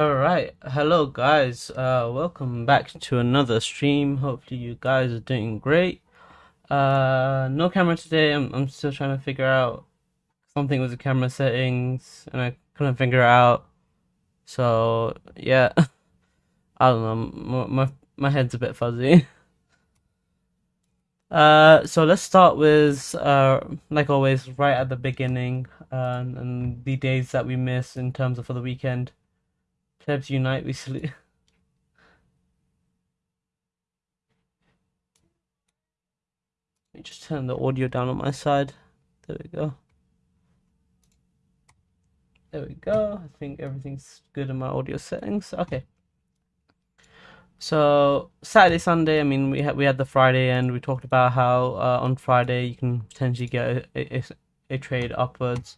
All right, hello guys. Uh, welcome back to another stream. Hopefully you guys are doing great. Uh, no camera today. I'm I'm still trying to figure out something with the camera settings, and I couldn't figure out. So yeah, I don't know. My my, my head's a bit fuzzy. Uh, so let's start with uh, like always, right at the beginning, uh, and the days that we miss in terms of for the weekend. Plebs unite, we salute. Let me just turn the audio down on my side. There we go. There we go. I think everything's good in my audio settings. Okay. So Saturday, Sunday. I mean, we had we had the Friday end. We talked about how uh, on Friday you can potentially get a, a, a trade upwards.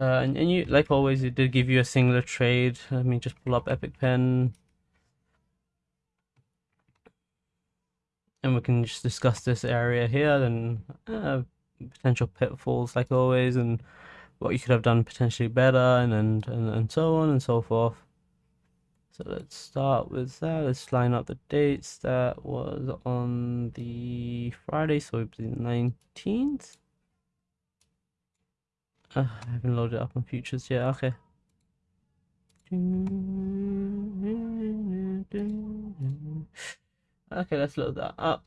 Uh, and, and you, like always, it did give you a singular trade. Let me just pull up Epic Pen. And we can just discuss this area here and uh, potential pitfalls, like always, and what you could have done potentially better, and, and, and, and so on and so forth. So let's start with that. Let's line up the dates. That was on the Friday, so it was the 19th. Uh, I haven't loaded up on futures yet. Okay. Okay, let's load that up.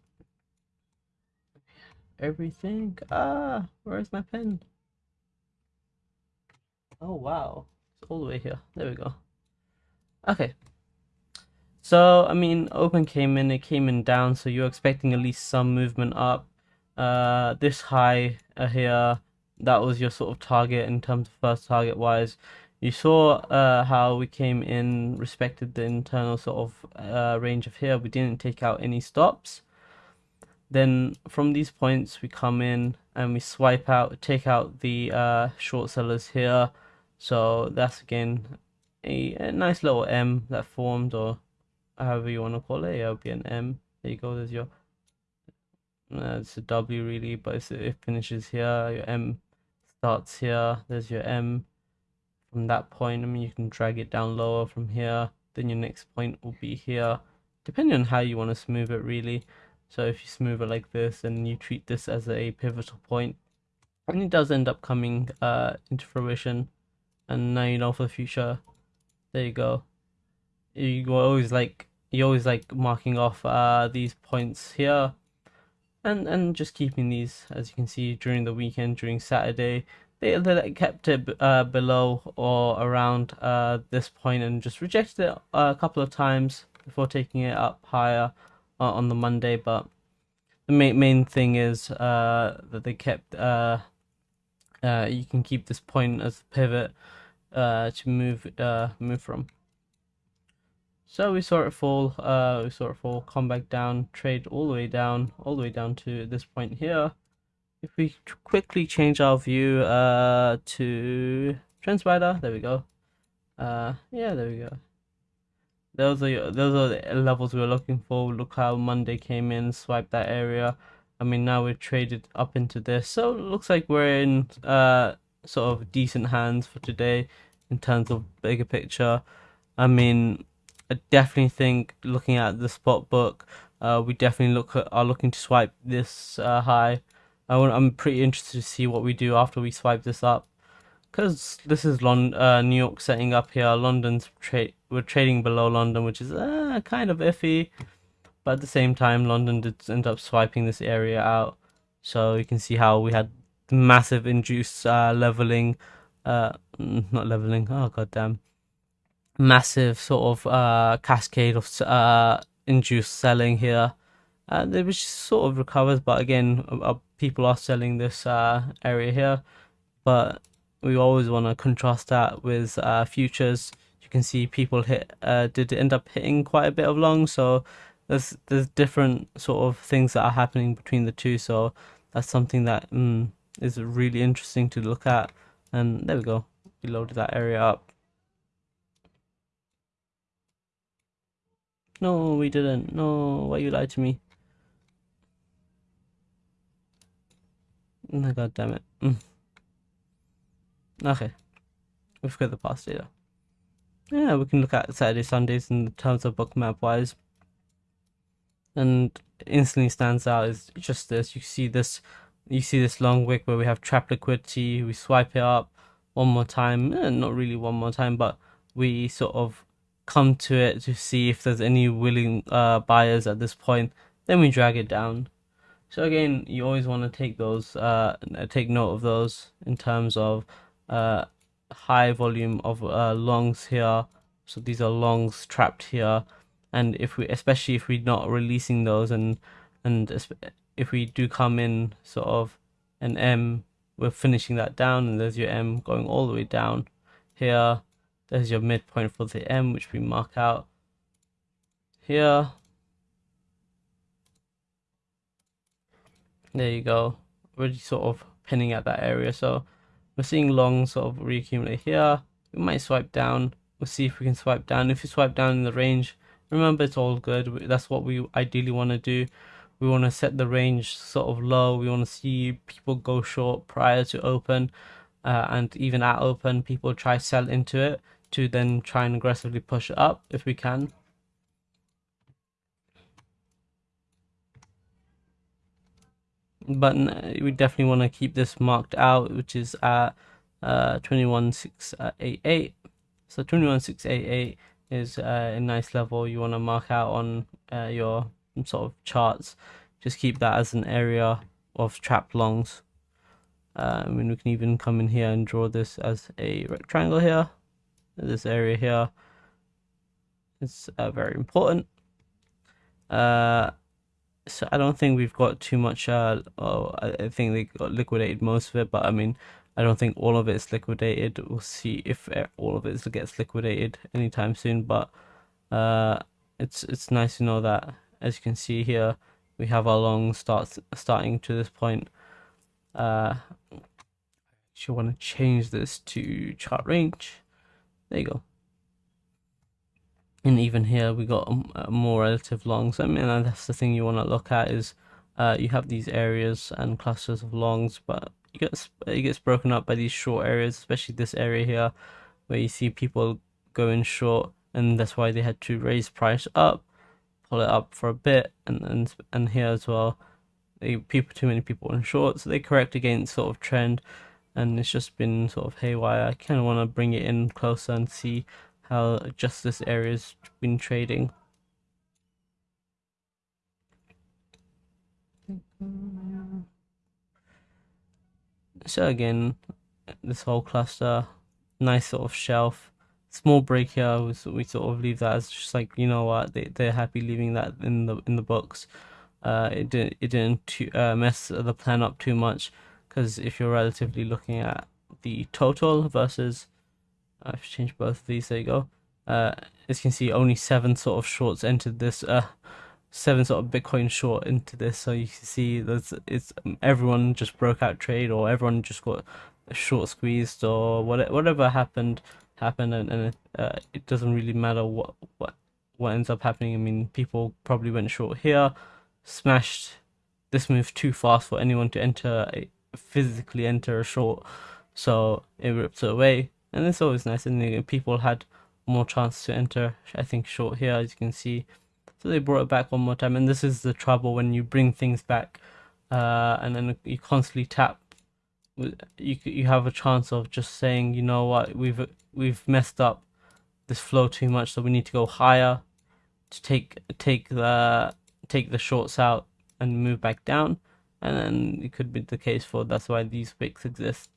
Everything. Ah, where's my pen? Oh wow, it's all the way here. There we go. Okay. So I mean, open came in. It came in down. So you're expecting at least some movement up. Uh, this high uh, here that was your sort of target in terms of first target wise. You saw uh, how we came in, respected the internal sort of uh, range of here. We didn't take out any stops. Then from these points, we come in and we swipe out, take out the uh, short sellers here. So that's again a, a nice little M that formed, or however you want to call it. It'll be an M. There you go. There's your. Uh, it's a W really, but it finishes here. Your M starts here. There's your M. From that point, I mean, you can drag it down lower from here. Then your next point will be here, depending on how you want to smooth it, really. So if you smooth it like this and you treat this as a pivotal point, and it does end up coming uh, into fruition, and now you know for the future. There you go. You always like you're always like marking off uh, these points here and and just keeping these as you can see during the weekend during Saturday they, they kept it uh, below or around uh, this point and just rejected it a couple of times before taking it up higher uh, on the Monday. But the main main thing is uh, that they kept uh, uh, you can keep this point as a pivot to move move from so we saw it fall, uh, we saw it fall, come back down, trade all the way down, all the way down to this point here. If we quickly change our view uh, to TrendSpider, there we go. Uh, yeah, there we go. Those are those are the levels we were looking for. Look how Monday came in, swiped that area. I mean, now we've traded up into this, so looks like we're in uh sort of decent hands for today in terms of bigger picture. I mean, I definitely think looking at the spot book, uh, we definitely look at, are looking to swipe this uh, high. I am pretty interested to see what we do after we swipe this up, because this is Lon- uh, New York setting up here. London's trade we're trading below London, which is uh, kind of iffy, but at the same time, London did end up swiping this area out. So you can see how we had massive induced uh, leveling, uh, not leveling. Oh god damn massive sort of uh, cascade of uh, induced selling here. And it was sort of recovers, but again, uh, people are selling this uh, area here. But we always want to contrast that with uh, futures. You can see people hit uh, did end up hitting quite a bit of long, so there's there's different sort of things that are happening between the two. So that's something that mm, is really interesting to look at. And there we go, we loaded that area up. No, we didn't. No, why you lied to me? Oh, God damn it. Mm. Okay. We've got the past data. yeah, we can look at Saturday, Sundays in terms of Bookmap wise. And instantly stands out is just this. You see this, you see this long wick where we have trap liquidity. We swipe it up one more time, eh, not really one more time, but we sort of come to it to see if there's any willing uh, buyers at this point. Then we drag it down. So again, you always want to take those, uh, take note of those in terms of uh, high volume of uh, longs here. So these are longs trapped here, and if we, especially if we're not releasing those, and and if we do come in sort of an M, we're finishing that down, and there's your M going all the way down here. There's your midpoint for the M, which we mark out here. There you go. Already sort of pinning at that area. So we're seeing long sort of reaccumulate here. We might swipe down. We'll see if we can swipe down. If you swipe down in the range, remember it's all good. That's what we ideally want to do. We want to set the range sort of low. We want to see people go short prior to open. Uh, and even at open, people try sell into it to then try and aggressively push it up if we can. but we definitely want to keep this marked out which is at uh 21688 so 21688 is uh, a nice level you want to mark out on uh, your sort of charts. Just keep that as an area of trap longs. Uh, I mean we can even come in here and draw this as a rectangle here this area here is uh, very important uh, so I don't think we've got too much. Uh, oh, I think they got liquidated most of it, but I mean, I don't think all of it is liquidated. We'll see if uh, all of it gets liquidated anytime soon. But uh, it's it's nice to know that, as you can see here, we have our long starts starting to this point. Uh, you want to change this to chart range. There you go and even here we got a, more relative longs. I mean, that's the thing you want to look at is uh, you have these areas and clusters of longs, but it gets it gets broken up by these short areas, especially this area here, where you see people going short, and that's why they had to raise price up, pull it up for a bit, and and and here as well, they people too many people in short, so they correct against sort of trend, and it's just been sort of haywire. I kind of want to bring it in closer and see how just this area's been trading. So again, this whole cluster, nice sort of shelf. Small break here, we sort of leave that as just like you know what they they're happy leaving that in the in the books. Uh, it didn't it didn't too, uh, mess the plan up too much because if you're relatively looking at the total versus I've changed both of these. There you go. Uh, as you can see, only seven sort of shorts entered this. Uh, seven sort of Bitcoin short into this. So you can see there's it's everyone just broke out trade or everyone just got a short squeezed or whatever whatever happened happened and, and uh, it doesn't really matter what what what ends up happening. I mean, people probably went short here, smashed. This move too fast for anyone to enter a, physically enter a short, so it ripped it away. And it's always nice and people had more chance to enter I think short here as you can see. So they brought it back one more time. And this is the trouble when you bring things back uh, and then you constantly tap. You you have a chance of just saying you know what? We've we've messed up this flow too much so we need to go higher to take take the take the shorts out and move back down and then it could be the case for that's why these wicks exist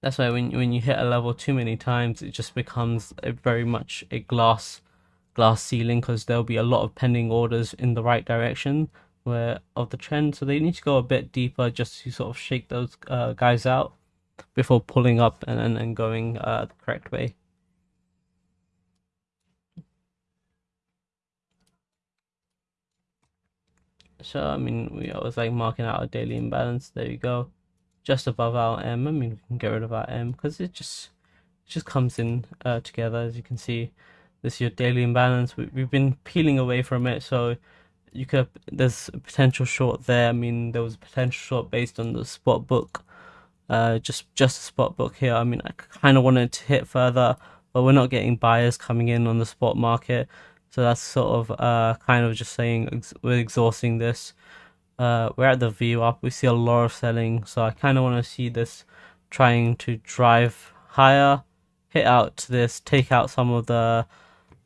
that's why when when you hit a level too many times, it just becomes a very much a glass glass ceiling because there'll be a lot of pending orders in the right direction where of the trend. So they need to go a bit deeper just to sort of shake those uh, guys out before pulling up and and, and going uh, the correct way. So I mean, we always like marking out our daily imbalance. There you go just above our M. I mean, we can get rid of our M because it just it just comes in uh, together. As you can see, this is your daily imbalance. We, we've been peeling away from it, so you could there's a potential short there. I mean, there was a potential short based on the spot book. Uh, just just a spot book here. I mean, I kind of wanted to hit further, but we're not getting buyers coming in on the spot market. So that's sort of uh, kind of just saying ex- we're exhausting this. Uh, we're at the view up. We see a lot of selling, so I kind of want to see this trying to drive higher, hit out this, take out some of the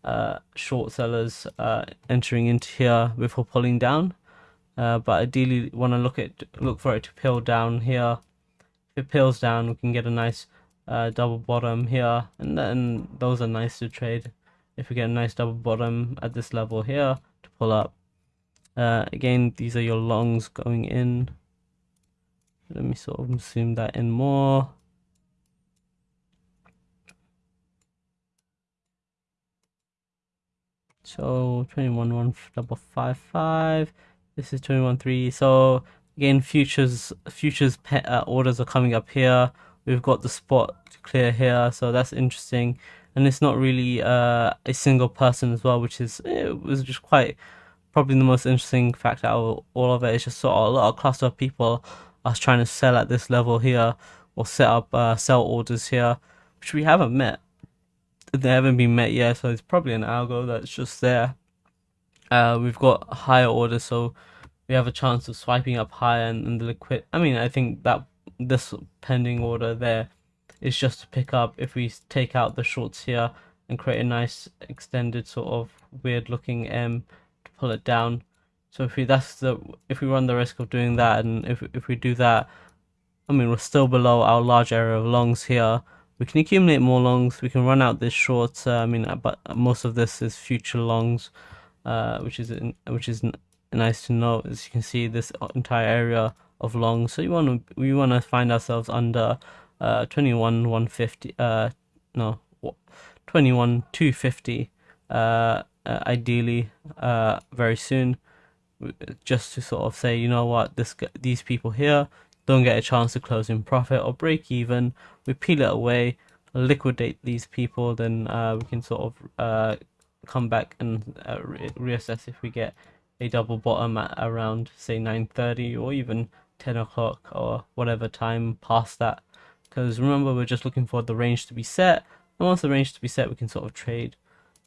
uh, short sellers uh, entering into here before pulling down. Uh, but ideally, want to look at look for it to peel down here. If it peels down, we can get a nice uh, double bottom here, and then those are nice to trade. If we get a nice double bottom at this level here to pull up. Uh, again, these are your longs going in. Let me sort of zoom that in more. So 21 one double five five. This is 21 3. So again, futures futures pet, uh, orders are coming up here. We've got the spot to clear here, so that's interesting. And it's not really uh, a single person as well, which is it was just quite probably the most interesting fact out of all of it. It's just sort of a lot of cluster of people are trying to sell at this level here or set up uh, sell orders here, which we haven't met. They haven't been met yet, so it's probably an algo that's just there. Uh, we've got higher orders, so we have a chance of swiping up higher and, and the liquid. I mean, I think that this pending order there is just to pick up if we take out the shorts here and create a nice extended sort of weird looking M to pull it down. So if we that's the if we run the risk of doing that and if if we do that, I mean we're still below our large area of longs here. We can accumulate more longs. We can run out this short. Uh, I mean, but most of this is future longs uh, which is which is nice to know. As you can see, this entire area of long. So you want to we want to find ourselves under uh, 21 150. Uh, no, 21 250. Uh, uh, ideally, uh, very soon, just to sort of say, you know what, this these people here don't get a chance to close in profit or break even. We peel it away, liquidate these people, then uh, we can sort of uh, come back and uh, re- reassess if we get a double bottom at around say 9.30 or even 10 o'clock or whatever time past that because remember we're just looking for the range to be set and once the range to be set we can sort of trade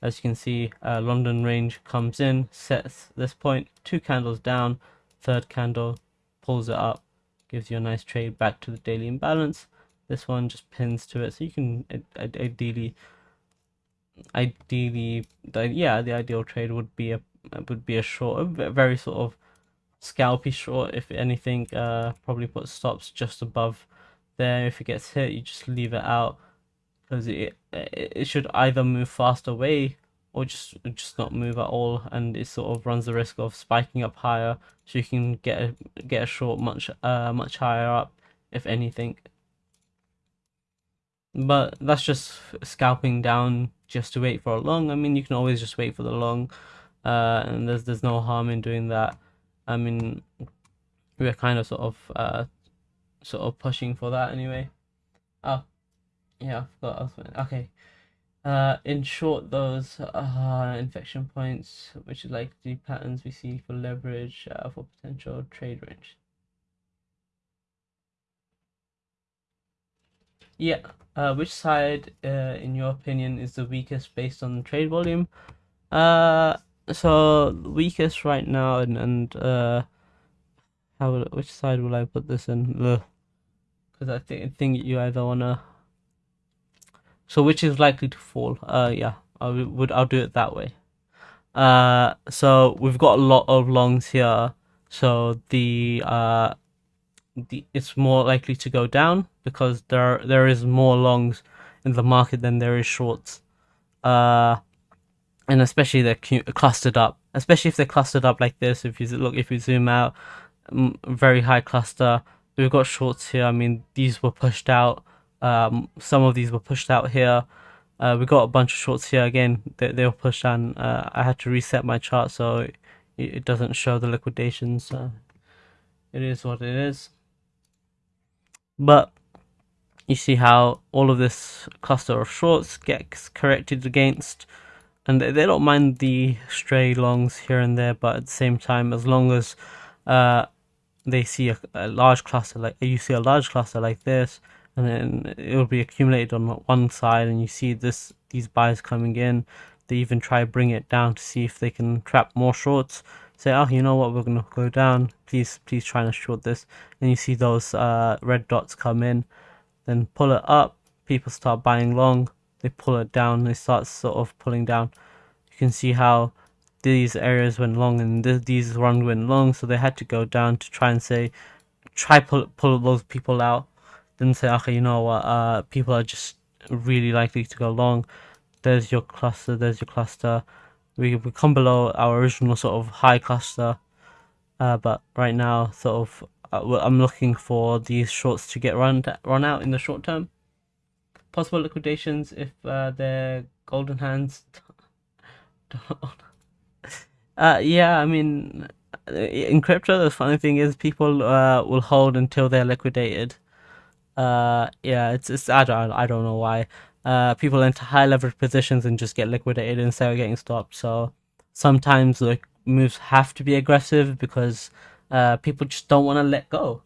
as you can see uh, London range comes in sets this point two candles down third candle pulls it up gives you a nice trade back to the daily imbalance this one just pins to it so you can ideally ideally, yeah, the ideal trade would be a would be a short, a very sort of scalpy short. If anything, uh, probably put stops just above there. If it gets hit, you just leave it out because it it should either move fast away or just just not move at all, and it sort of runs the risk of spiking up higher, so you can get a, get a short much uh much higher up, if anything. But that's just scalping down just to wait for a long. I mean, you can always just wait for the long, uh, and there's there's no harm in doing that. I mean, we're kind of sort of uh, sort of pushing for that anyway. Oh, yeah, I forgot. I okay. Uh, in short, those uh, inflection points, which is like the patterns we see for leverage uh, for potential trade range. Yeah. Uh, which side, uh, in your opinion, is the weakest based on trade volume? Uh, so weakest right now, and and uh, how which side will I put this in? Because I think think you either wanna. So which is likely to fall? Uh, yeah, I would I'll do it that way. Uh, so we've got a lot of longs here. So the uh the, it's more likely to go down because there there is more longs in the market than there is shorts. Uh, and especially they're clustered up. Especially if they're clustered up like this. If you look, if you zoom out, very high cluster. We've got shorts here. I mean, these were pushed out. Um, some of these were pushed out here. Uh, we got a bunch of shorts here again. They, they were pushed down. Uh, I had to reset my chart so it, it doesn't show the liquidations. So it is what it is. But you see how all of this cluster of shorts gets corrected against and they, don't mind the stray longs here and there but at the same time as long as uh, they see a, a, large cluster like you see a large cluster like this and then it will be accumulated on one side, and you see this these buyers coming in. They even try to bring it down to see if they can trap more shorts. Say, oh, you know what, we're gonna go down. Please, please try and short this. And you see those uh, red dots come in, then pull it up. People start buying long. They pull it down. They start sort of pulling down. You can see how these areas went long and th- these runs went long, so they had to go down to try and say, try pull pull those people out. Then say, okay, you know what? Uh, people are just really likely to go long. There's your cluster. There's your cluster. We we come below our original sort of high cluster, uh, but right now, sort of, uh, I'm looking for these shorts to get run run out in the short term. Possible liquidations if uh, they're golden hands. uh, yeah, I mean, in crypto, the funny thing is people uh, will hold until they're liquidated. Uh, yeah, it's it's I don't I don't know why. Uh, people enter high leverage positions and just get liquidated instead of getting stopped. So sometimes the moves have to be aggressive because uh, people just don't want to let go.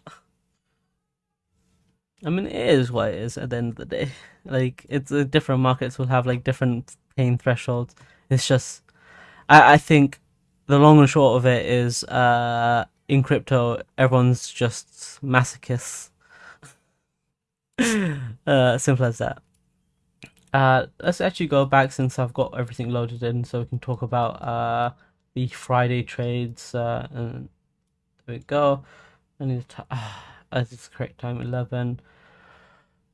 I mean, it is what it is at the end of the day. Like, it's uh, different markets will have like different pain thresholds. It's just, I, I think the long and short of it is, uh, in crypto, everyone's just masochists. uh, simple as that. Uh, let's actually go back since I've got everything loaded in, so we can talk about uh the Friday trades. Uh, and there we go. I need to. Uh, as it's correct time 11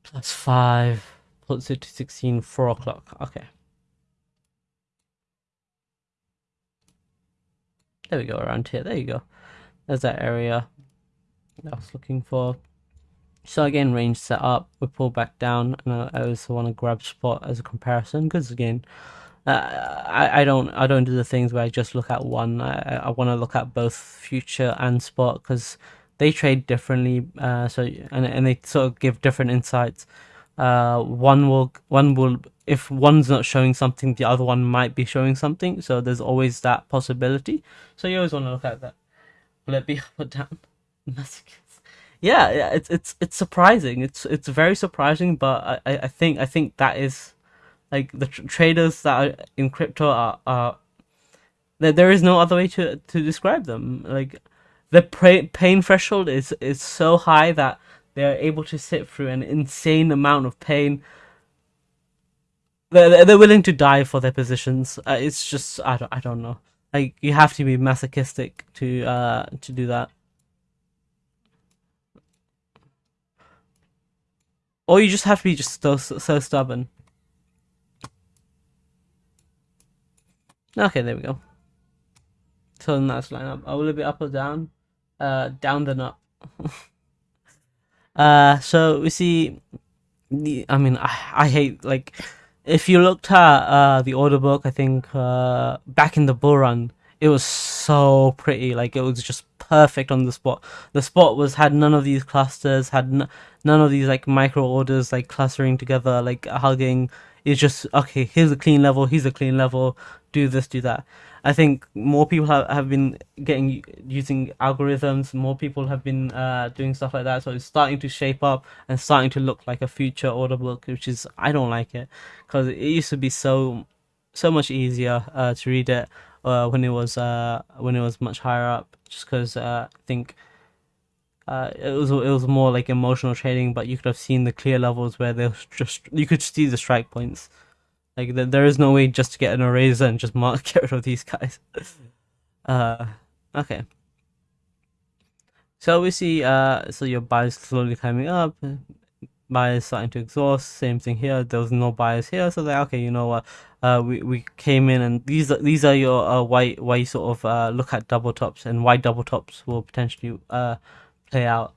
plus 5 puts it to 16 4 o'clock okay there we go around here there you go there's that area that I was looking for so again range set up we pull back down and I also want to grab spot as a comparison because again uh, I, I don't I don't do the things where I just look at one I, I want to look at both future and spot because they trade differently. Uh, so and and they sort of give different insights. Uh, one will one will if one's not showing something, the other one might be showing something. So there's always that possibility. So you always want to look at that. Will it be up or down? yeah, yeah, it's it's it's surprising. It's it's very surprising, but I I think I think that is like the tr- traders that are in crypto are are there. There is no other way to to describe them. Like the pain threshold is is so high that they're able to sit through an insane amount of pain. They're, they're willing to die for their positions. Uh, it's just I don't I don't know. Like you have to be masochistic to uh to do that. Or you just have to be just so so stubborn. Okay, there we go. So that's line up. I will it be up or down? uh, down the nut. uh, so we see, the, I mean, I, I hate like if you looked at uh, the order book, I think uh, back in the bull run, it was so pretty. Like it was just perfect on the spot. The spot was had none of these clusters, had n- none of these like micro orders like clustering together, like hugging. It's just okay. Here's a clean level. Here's a clean level. Do this. Do that. I think more people have, have been getting using algorithms. More people have been uh, doing stuff like that. So it's starting to shape up and starting to look like a future order book, which is I don't like it because it used to be so so much easier uh, to read it uh, when it was uh, when it was much higher up. Just because uh, I think. Uh, it was it was more like emotional trading, but you could have seen the clear levels where they just you could see the strike points. Like there is no way just to get an eraser and just mark, get rid of these guys. uh, okay. So we see uh, so your buyers slowly climbing up, buyers starting to exhaust. Same thing here. There was no buyers here, so like okay, you know what? Uh, we we came in and these are these are your uh why why you sort of uh look at double tops and why double tops will potentially uh play out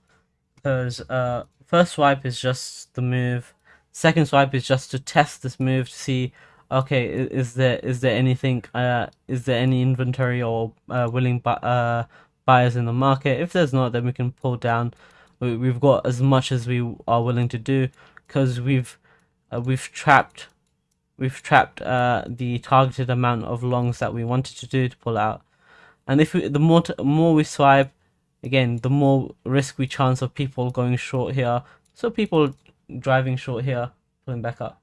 because uh first swipe is just the move Second swipe is just to test this move to see, okay, is there is there anything, uh, is there any inventory or uh, willing bu- uh, buyers in the market? If there's not, then we can pull down. We, we've got as much as we are willing to do because we've uh, we've trapped we've trapped uh, the targeted amount of longs that we wanted to do to pull out. And if we, the more more we swipe, again, the more risk we chance of people going short here. So people driving short here, pulling back up.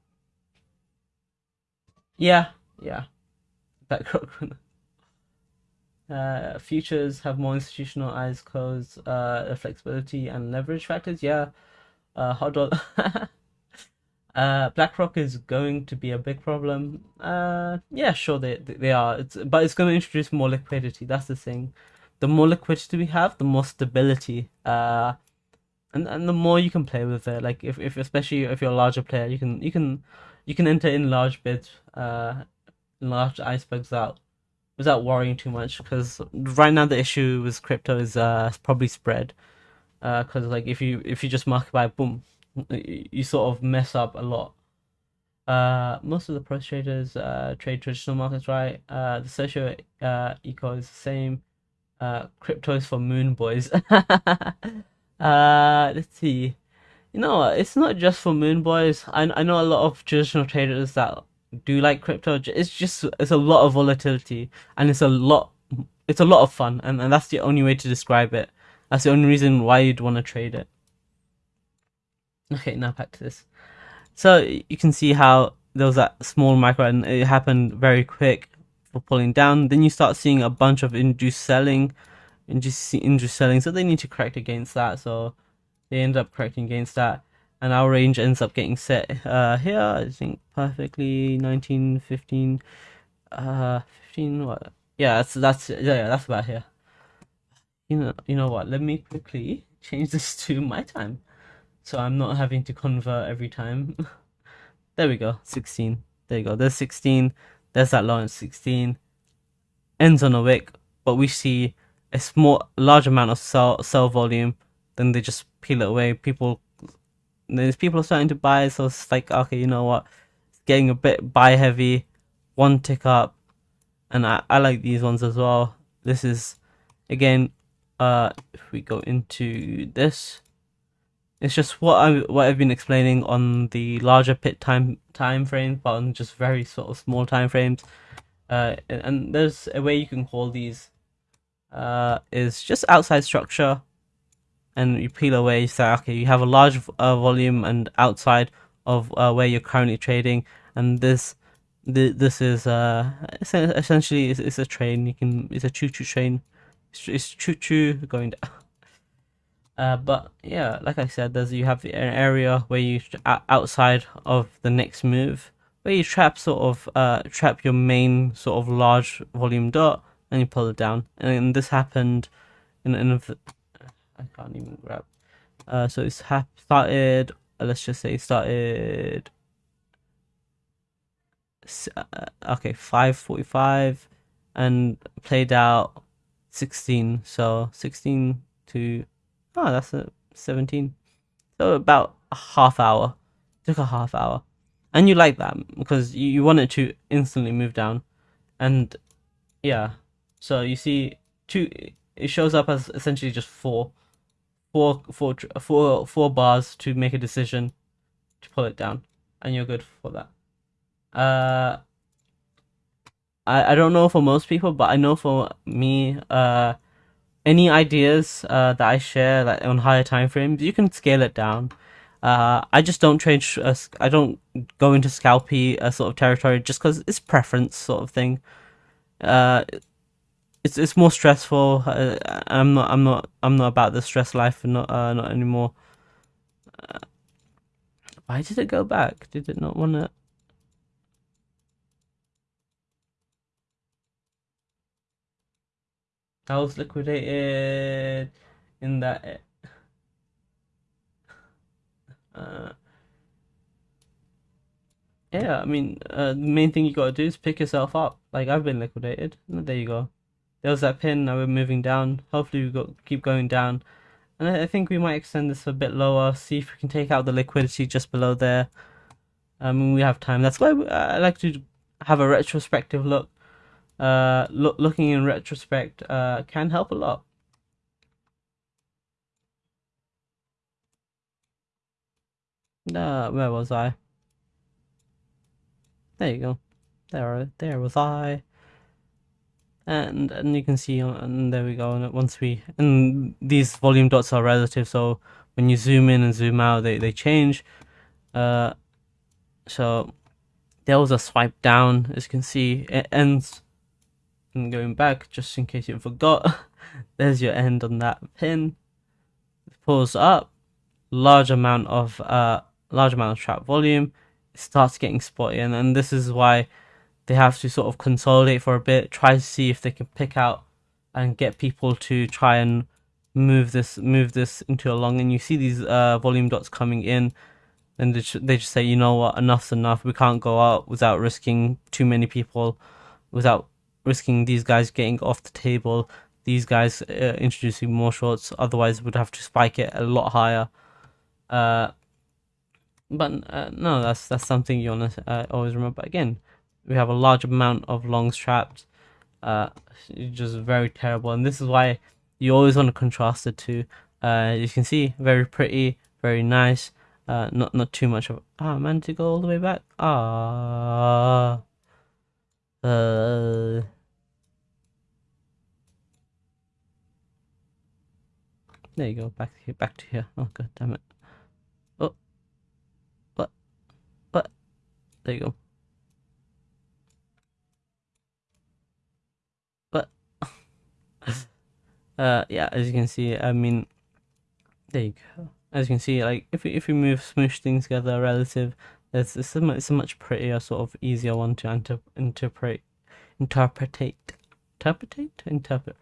Yeah, yeah. BlackRock. uh, futures have more institutional eyes closed, uh, flexibility and leverage factors. Yeah. Uh, hot dollar. uh, BlackRock is going to be a big problem. Uh, yeah, sure they they are. It's but it's going to introduce more liquidity. That's the thing. The more liquidity we have, the more stability. Uh, and and the more you can play with it. Like if, if especially if you're a larger player, you can you can you can enter in large bids, uh, large icebergs out without worrying too much. Because right now the issue with crypto is uh probably spread. Uh, because like if you if you just market by boom, you sort of mess up a lot. Uh, most of the pro traders uh, trade traditional markets, right? Uh, the socio uh, eco is the same. Uh, crypto is for moon boys. uh, let's see. You know? It's not just for moon boys. I I know a lot of traditional traders that do like crypto. It's just it's a lot of volatility and it's a lot it's a lot of fun and, and that's the only way to describe it. That's the only reason why you'd want to trade it. Okay, now back to this. So you can see how there was that small micro and it happened very quick for pulling down. Then you start seeing a bunch of induced selling, induced, induced selling. So they need to correct against that. So they end up correcting against that. And our range ends up getting set uh, here, I think perfectly 19, 15, uh, 15, what? Yeah, that's, that's, yeah, that's about here. You know, you know what? Let me quickly change this to my time so I'm not having to convert every time. there we go, 16. There you go, there's 16. There's that launch 16. Ends on a wick, but we see a small, large amount of sell, sell volume. Then they just peel it away. People, there's people are starting to buy, so it's like, okay, you know what? It's getting a bit buy heavy. One tick up. And I, I like these ones as well. This is, again, uh, if we go into this, it's just what I what I've been explaining on the larger pit time time frames, but on just very sort of small time frames. Uh, and there's a way you can call these. Uh, is just outside structure, and you peel away. You say, okay, you have a large uh, volume and outside of uh, where you're currently trading, and this this is uh essentially it's, it's a train. You can it's a choo choo train. It's, it's choo choo going down. Uh, but yeah, like I said, there's you have an area where you outside of the next move where you trap sort of uh trap your main sort of large volume dot and you pull it down. And this happened in I can't even grab. Uh, so it's ha- started. Uh, let's just say started. Uh, okay, five forty-five, and played out sixteen. So sixteen to Oh, that's a 17. So about a half hour. Took a half hour. And you like that because you, you want it to instantly move down. And yeah. So you see two it shows up as essentially just four four four four four bars to make a decision to pull it down and you're good for that. Uh I I don't know for most people, but I know for me uh any ideas uh, that I share like on higher time frames, you can scale it down. Uh, I just don't trade. Uh, I don't go into scalpy uh, sort of territory just because it's preference sort of thing. Uh, it's it's more stressful. Uh, I'm not. I'm not. I'm not about the stress life. and Not uh, not anymore. Uh, why did it go back? Did it not want to? I was liquidated in that. Uh, yeah, I mean, uh, the main thing you gotta do is pick yourself up. Like I've been liquidated. There you go. There was that pin. Now we're moving down. Hopefully we got keep going down, and I think we might extend this a bit lower. See if we can take out the liquidity just below there. Mean, we have time. That's why I like to have a retrospective look uh, lo- looking in retrospect uh, can help a lot. Uh, where was I? There you go. There, there was I. And and you can see, and there we go. And once we and these volume dots are relative, so when you zoom in and zoom out, they they change. Uh, so there was a swipe down, as you can see, it ends. And going back, just in case you forgot, there's your end on that pin. Pulls up, large amount of uh, large amount of trap volume. Starts getting spotty, and, and this is why they have to sort of consolidate for a bit, try to see if they can pick out and get people to try and move this move this into a long. And you see these uh, volume dots coming in, and they, they just say, you know what, enough's enough. We can't go out without risking too many people, without risking these guys getting off the table. These guys uh, introducing more shorts. Otherwise, we'd have to spike it a lot higher. Uh, but uh, no, that's that's something you want to uh, always remember. Again, we have a large amount of longs trapped. Uh, just very terrible, and this is why you always want to contrast it to. Uh, you can see very pretty, very nice. Uh, not not too much of. Ah, oh, man, to go all the way back. Ah. Uh. There you go. Back here. Back to here. Oh god damn it. Oh. What? What? There you go. Uh yeah as you can see i mean there you go as you can see like if if we move smoosh things together relative it's, it's, a, it's a much prettier sort of easier one to inter- interpret interpretate interpretate interpret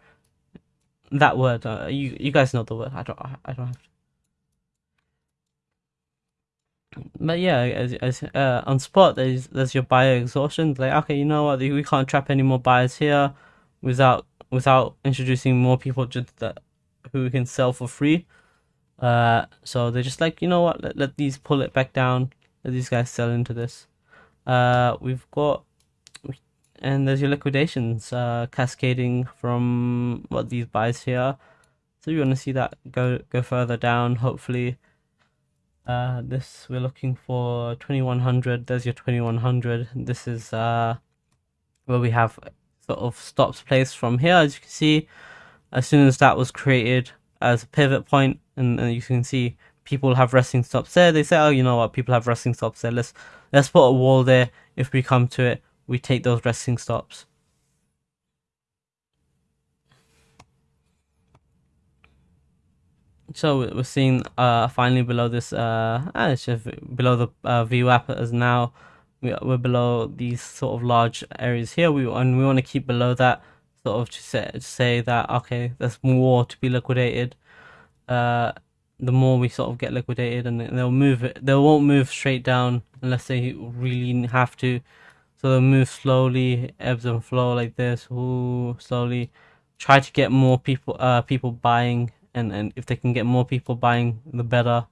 that word uh, you you guys know the word i don't i don't have to but yeah, as, as uh, on spot, there's there's your buyer exhaustion. Like, okay, you know what? We can't trap any more buyers here without without introducing more people just that who can sell for free. Uh, so they're just like, you know what? Let, let these pull it back down. Let these guys sell into this. Uh, we've got, and there's your liquidations uh, cascading from what these buys here. So you want to see that go go further down. Hopefully, uh, this we're looking for 2100. There's your 2100. This is uh, where we have sort of stops placed from here. As you can see, as soon as that was created as a pivot point, and, and you can see people have resting stops there. They say, oh, you know what? People have resting stops there. Let's let's put a wall there. If we come to it, we take those resting stops. So we're seeing uh finally below this uh ah, it's just below the uh, app as now we're below these sort of large areas here. We and we want to keep below that sort of to say, to say that okay there's more to be liquidated. Uh the more we sort of get liquidated and they'll move it they won't move straight down unless they really have to. So they'll move slowly ebbs and flow like this. Ooh, slowly. Try to get more people uh people buying and and if they can get more people buying the better.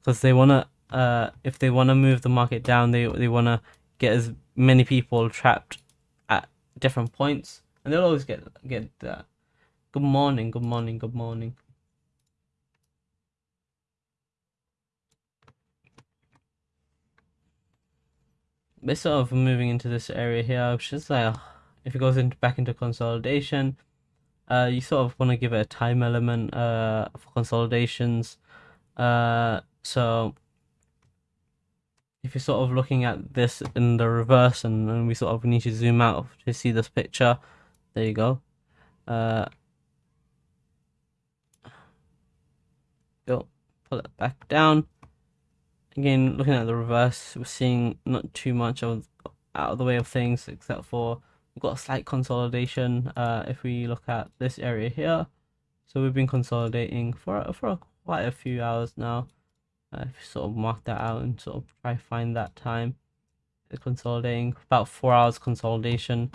Because they want to uh, if they want to move the market down, they they want to get as many people trapped at different points, and they'll always get get that. Good morning, good morning, good morning. We're sort of moving into this area here, which is like if it goes into back into consolidation, uh, you sort of want to give it a time element uh for consolidations. Uh, so if you're sort of looking at this in the reverse and, and we sort of need to zoom out to see this picture there you go. Uh go pull it back down. Again looking at the reverse we're seeing not too much of out of the way of things except for we've got a slight consolidation uh if we look at this area here. So we've been consolidating for for quite a few hours now uh, sort of mark that out and sort of try find that time consolidating about four hours consolidation.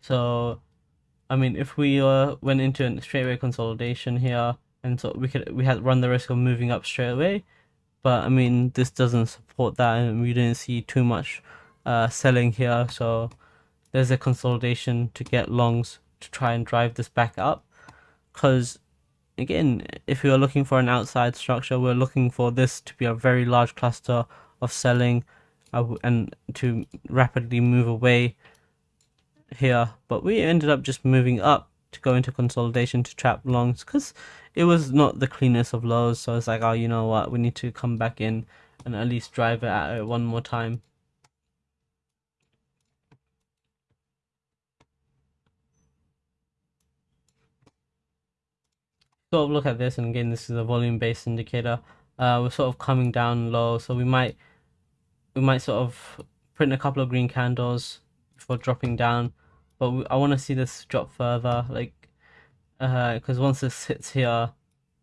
So i mean if we uh, went into a straightaway consolidation here and so we could we had run the risk of moving up straight away but i mean this doesn't support that and we didn't see too much uh, selling here. So there's a consolidation to get longs to try and drive this back up because again, if we are looking for an outside structure, we're looking for this to be a very large cluster of selling uh, and to rapidly move away here. But we ended up just moving up to go into consolidation to trap longs because it was not the cleanest of lows. So it's like, oh, you know what, we need to come back in and at least drive it at it one more time. Sort of look at this, and again, this is a volume-based indicator. Uh, we're sort of coming down low, so we might we might sort of print a couple of green candles before dropping down. But we, I want to see this drop further, like uh because once this hits here,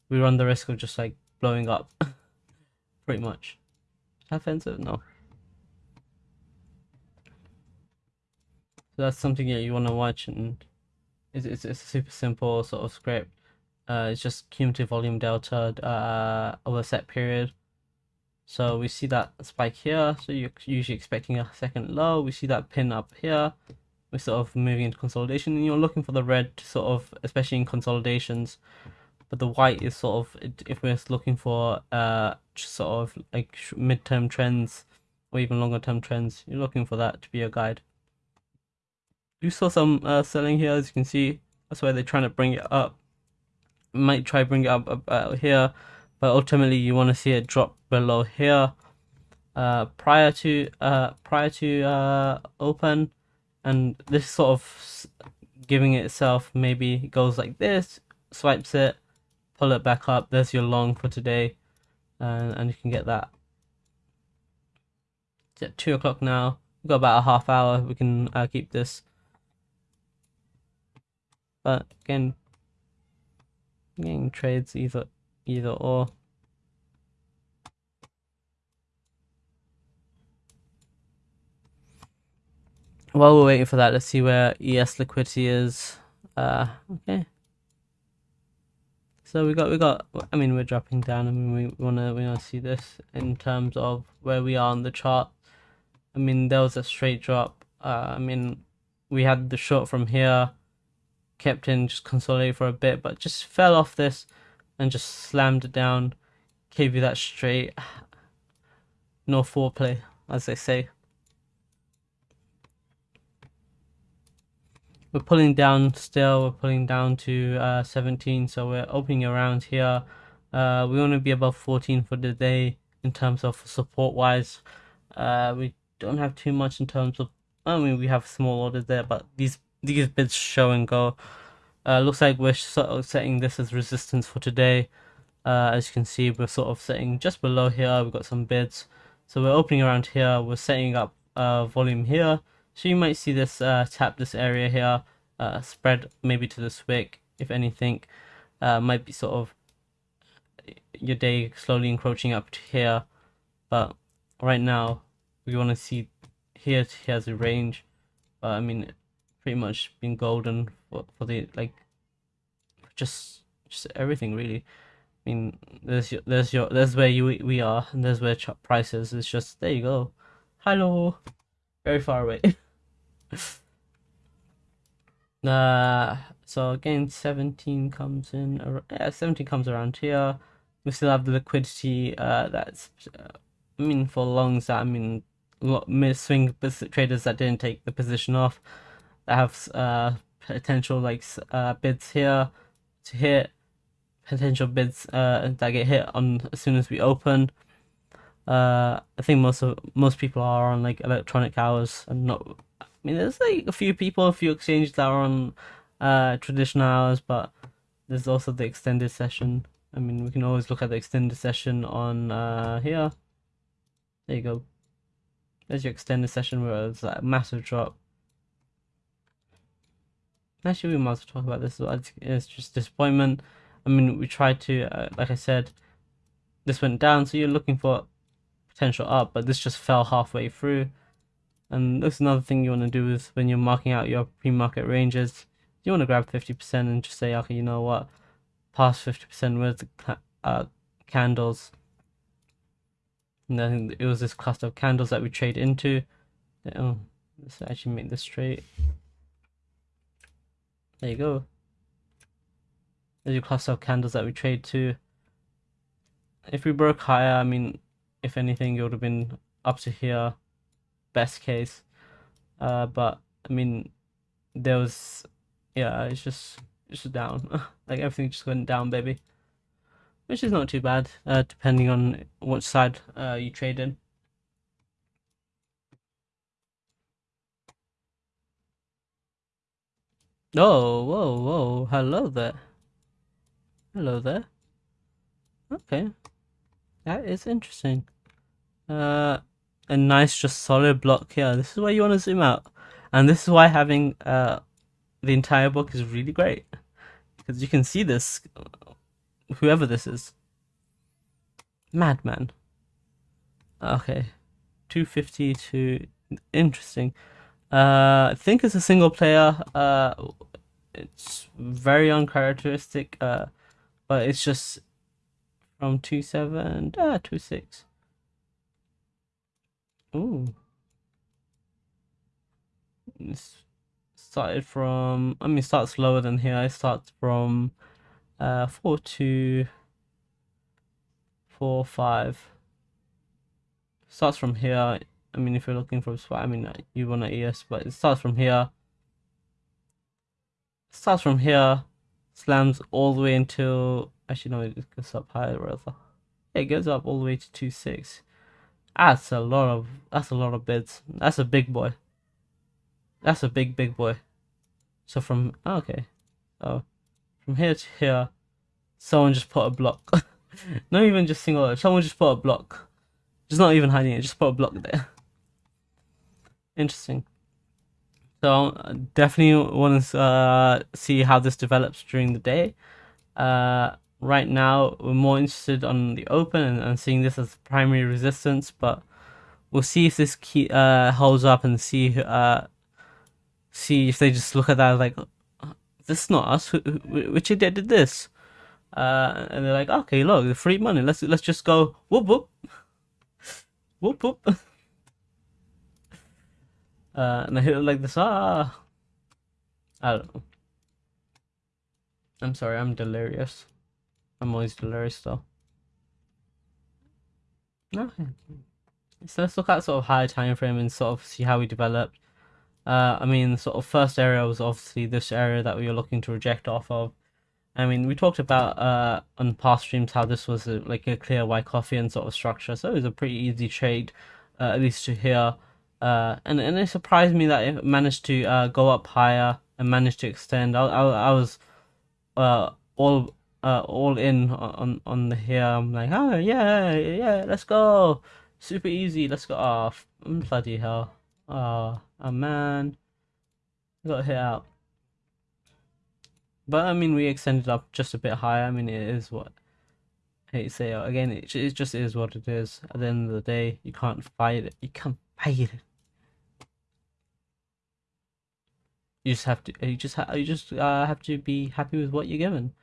we run the risk of just like blowing up, pretty much. Offensive? No. So that's something that you want to watch, and it's, it's, it's a super simple sort of script. Uh, it's just cumulative volume delta uh, over a set period. So we see that spike here. So you're usually expecting a second low. We see that pin up here. We're sort of moving into consolidation, and you're looking for the red to sort of, especially in consolidations. But the white is sort of if we're looking for uh sort of like midterm trends or even longer term trends, you're looking for that to be a guide. You saw some uh, selling here, as you can see. That's why they're trying to bring it up. Might try bring it up about here, but ultimately you want to see it drop below here. Uh, prior to uh, prior to uh, open, and this sort of giving itself maybe goes like this, swipes it, pull it back up. There's your long for today, and and you can get that. It's at two o'clock now. We've got about a half hour. We can uh, keep this. But again, getting trades either either or. While we're waiting for that, let's see where ES liquidity is. Uh, okay. So we got we got. I mean, we're dropping down. I mean, we wanna we wanna see this in terms of where we are on the chart. I mean, there was a straight drop. Uh, I mean, we had the short from here, kept in, just consolidated for a bit, but just fell off this and just slammed it down. Gave you that straight. No foreplay, as they say. we're pulling down still we're pulling down to uh, 17 so we're opening around here uh, we want to be above 14 for the day in terms of support wise uh, we don't have too much in terms of I mean we have small orders there but these these bids show and go uh, looks like we're sort of setting this as resistance for today uh, as you can see we're sort of setting just below here we've got some bids so we're opening around here we're setting up uh, volume here so you might see this uh, tap this area here, uh, spread maybe to this wick, if anything. Uh, might be sort of your day slowly encroaching up to here. But right now, we want to see here to here as a range. But I mean, pretty much been golden for, for the, like, just just everything really. I mean, there's your, there's your, there's where you we are, and there's where prices. It's just there you go. Hello, very far away. uh, so again, 17 comes in, yeah, 17 comes around here. We still have the liquidity, uh, that's, uh, I mean, for longs, that, I mean, mid swing traders that didn't take the position off, that have, uh, potential, like, uh, bids here to hit, potential bids, uh, that get hit on as soon as we open. Uh, I think most of most people are on like electronic hours and not I mean, there's like a few people, a few exchanges that are on uh, traditional hours, but there's also the extended session. I mean, we can always look at the extended session on uh, here. There you go. There's your extended session where it's a massive drop. Actually, we might as well talk about this. It's just disappointment. I mean, we tried to, uh, like I said, this went down, so you're looking for potential up, but this just fell halfway through. And that's another thing you want to do is when you're marking out your pre-market ranges, you want to grab 50% and just say, okay, you know what, past 50% with uh, candles. And then it was this cluster of candles that we trade into. Oh, let's actually make this straight. There you go. There's your cluster of candles that we trade to. If we broke higher, I mean, if anything, it would have been up to here best case. Uh, but I mean, there was, yeah, it's just, it's just down. like everything just went down, baby. which is not too bad, uh, depending on which side uh, you trade in. Oh, whoa, whoa, hello there. Hello there. Okay. That is interesting. Uh, a nice, just solid block here. This is why you want to zoom out. And this is why having uh, the entire book is really great. Because you can see this, whoever this is. Madman. Okay. 250 to... Interesting. Uh, I think it's a single player. Uh, it's very uncharacteristic. Uh, but it's just from two seven ah two six. Ooh. It's started from. I mean, starts lower than here. It starts from uh four two four five. Starts from here I mean, if you're looking for a spot, I mean, uh, you want an ES, but it starts from here. Starts from here, slams all the way until. Actually, no, it goes up higher rather. It goes up all the way to two six. That's a lot of. That's a lot of bids. That's a big boy. That's a big big boy. So from oh, okay, oh, from here to here, someone just put a block. not even just single. Someone just put a block. Just not even hiding it. Just put a block there. Interesting. So definitely want to uh, see how this develops during the day. Uh, right now, we're more interested on the open and, and seeing this as primary resistance, but we'll see if this key uh, holds up and see uh, see if they just look at that like this is not us. Which idiot did this? Uh, and they're like, okay, look, the free money. Let's let's just go whoop whoop whoop whoop. Uh, and I hit it like this. Ah, I don't know. I'm sorry, I'm delirious. I'm always delirious though. Okay. So let's look at sort of higher time frame and sort of see how we developed. Uh, I mean, sort of first area was obviously this area that we were looking to reject off of. I mean, we talked about uh, on past streams how this was a, like a clear Wyckoffean sort of structure, so it was a pretty easy trade, uh, at least to here. Uh, and and it surprised me that it managed to uh, go up higher and managed to extend. I I, I was uh, all uh, all in on on the here. I'm like, oh yeah yeah, let's go, super easy. Let's go off. Oh, bloody hell. Oh, oh man, got hit out. But I mean, we extended up just a bit higher. I mean, it is what I hate to say again. It, it just is what it is. At the end of the day, you can't fight it. You can't fight it. You just have to. You just ha- you just uh, have to be happy with what you're given,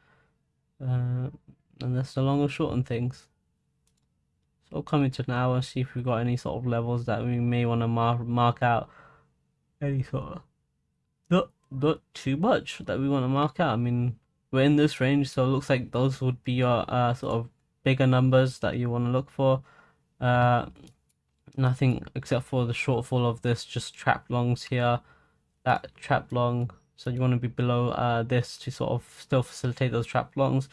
uh, and that's the long and short on things. So coming to now and see if we've got any sort of levels that we may want to mark mark out. Any sort of not not too much that we want to mark out. I mean, we're in this range, so it looks like those would be your uh, sort of bigger numbers that you want to look for. Uh, nothing except for the shortfall of this, just trap longs here. That trap long. So you want to be below uh, this to sort of still facilitate those trap longs.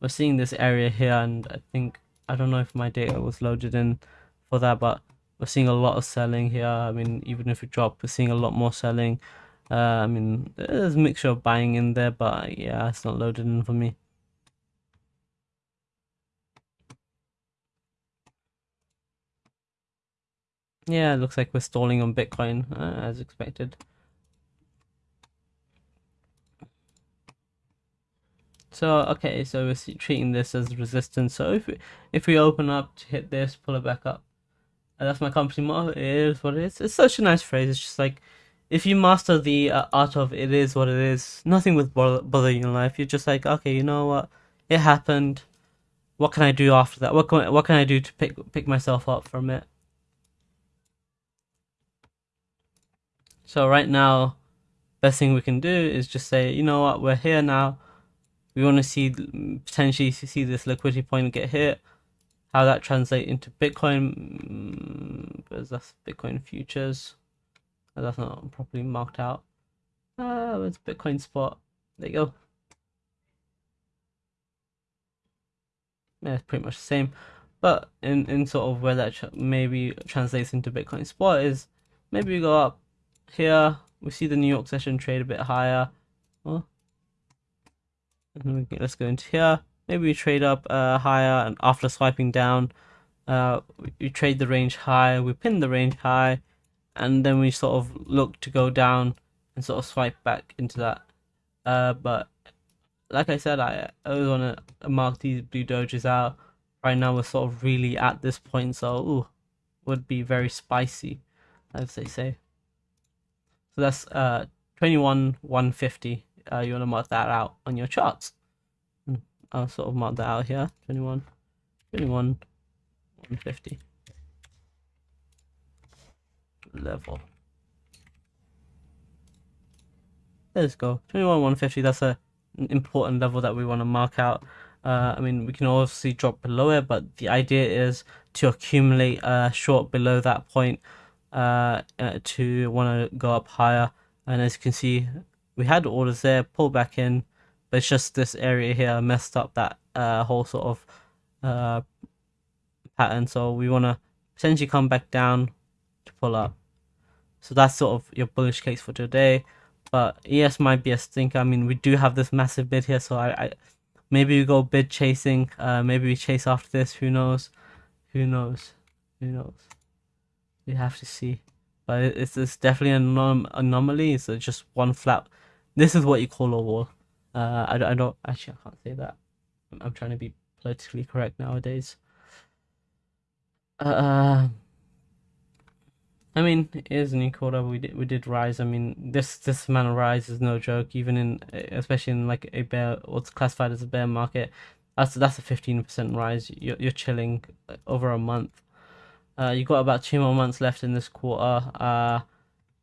We're seeing this area here and I think I don't know if my data was loaded in for that but we're seeing a lot of selling here. I mean even if we drop we're seeing a lot more selling. Uh, I mean there's a mixture of buying in there but yeah it's not loaded in for me yeah it looks like we're stalling on Bitcoin uh, as expected So okay, so we're treating this as resistance. So if we, if we open up to hit this, pull it back up. And that's my company motto. It is what it is. It's such a nice phrase. It's just like if you master the uh, art of it is what it is. Nothing will bother, bother you in life. You're just like okay, you know what? It happened. What can I do after that? What can what can I do to pick pick myself up from it? So right now, best thing we can do is just say, you know what, we're here now. We want to see potentially see this liquidity point get hit. How that translate into bitcoin? Because mm, that's bitcoin futures? That's not properly marked out? Uh it's bitcoin spot. There you go. Yeah, pretty much the same. But in, in sort of where that maybe translates into Bitcoin spot is maybe we go up here, we see the New York session trade a bit higher. Well, let's go into here. Maybe we trade up uh, higher and after swiping down, uh, we trade the range high, we pin the range high, and then we sort of look to go down and sort of swipe back into that. Uh, but like I said, I, always want to mark these blue dojis out. Right now, we're sort of really at this point, so ooh, would be very spicy, as they say. So that's uh 21 150. Uh, you want to mark that out on your charts. Hmm, I'll sort of mark that out here. 21, 21, 150 level. Let's go. 21 150, that's a important level that we want to mark out. Uh, I mean, we can obviously drop below it, but the idea is to accumulate a short below that point uh, uh, to want to go up higher. And as you can see, we had orders there, pull back in, but it's just this area here messed up that uh, whole sort of uh, pattern. So we want to potentially come back down to pull up. So that's sort of your bullish case for today. But ES might be a stinker. I mean, we do have this massive bid here, so I, I maybe we go bid chasing. Uh, maybe we chase after this. Who knows? Who knows? Who knows? We have to see. But it's, it's definitely an anom- anomaly. It's just one flat. This is what you call a wall. Uh, I, I don't actually I can't say that. I'm, I'm trying to be politically correct nowadays. Uh, I mean, it is a new quarter. We did we did rise. I mean, this this amount of rise is no joke. Even in especially in like a bear, what's classified as a bear market, that's that's a fifteen percent rise. You're you're chilling over a month. Uh, you got about two more months left in this quarter. Uh,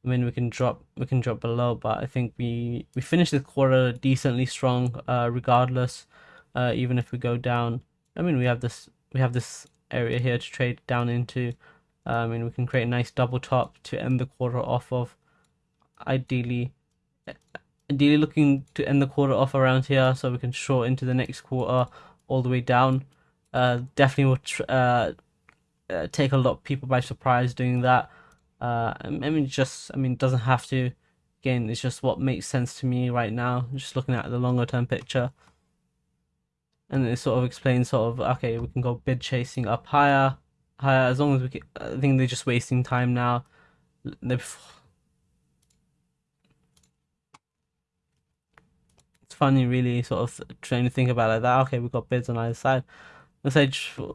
I mean, we can drop we can drop below, but I think we we finished the quarter decently strong. Uh, regardless, uh, even if we go down. I mean, we have this we have this area here to trade down into. I mean, we can create a nice double top to end the quarter off of. Ideally, ideally looking to end the quarter off around here so we can short into the next quarter all the way down. Uh, definitely will tr- uh, uh, take a lot of people by surprise doing that. Uh, I mean, just I mean, doesn't have to. Again, it's just what makes sense to me right now. Just looking at the longer term picture, and it sort of explains sort of okay, we can go bid chasing up higher higher as long as we can, I think they're just wasting time now. They're, it's funny, really, sort of trying to think about like that. Okay, we've got bids on either side. They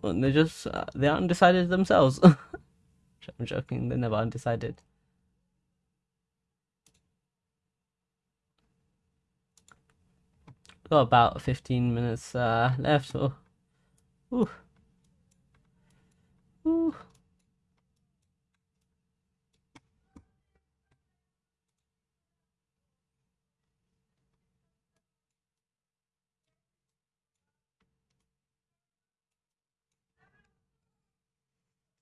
they're just uh, they're undecided themselves. I'm joking. They're never undecided. Got about 15 minutes uh, left. So, ooh. Ooh.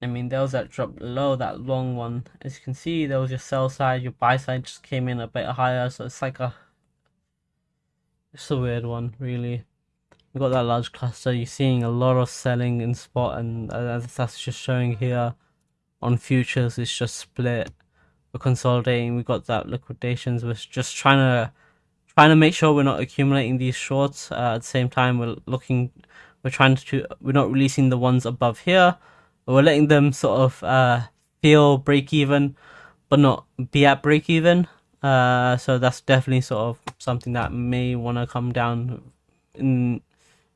I mean, there was that drop low, that long one. As you can see, there was your sell side, your buy side just came in a bit higher, so it's like a, it's a weird one, really we got that large cluster. You're seeing a lot of selling in spot, and as that's just showing here on futures, it's just split. We're consolidating. we've got that liquidations. We're just trying to trying to make sure we're not accumulating these shorts. Uh, at the same time, we're looking. We're trying to. We're not releasing the ones above here. We're letting them sort of uh, feel break even, but not be at break even. Uh, so that's definitely sort of something that may want to come down in